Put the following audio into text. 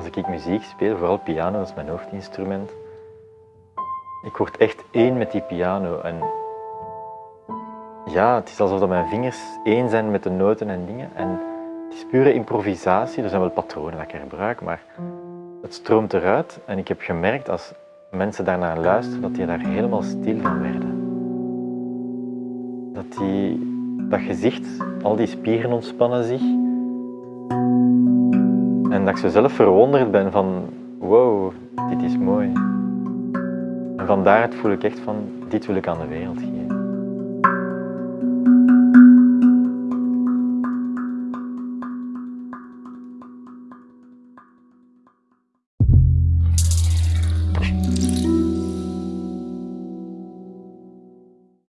als ik muziek speel, vooral piano, dat is mijn hoofdinstrument, ik word echt één met die piano. En ja, het is alsof mijn vingers één zijn met de noten en dingen. En het is pure improvisatie. Er zijn wel patronen dat ik gebruik, maar het stroomt eruit. En ik heb gemerkt als mensen daarnaar luisteren, dat die daar helemaal stil van werden. Dat die, dat gezicht, al die spieren ontspannen zich. En dat ik zo zelf verwonderd ben van, wow, dit is mooi. En van daaruit voel ik echt van, dit wil ik aan de wereld geven.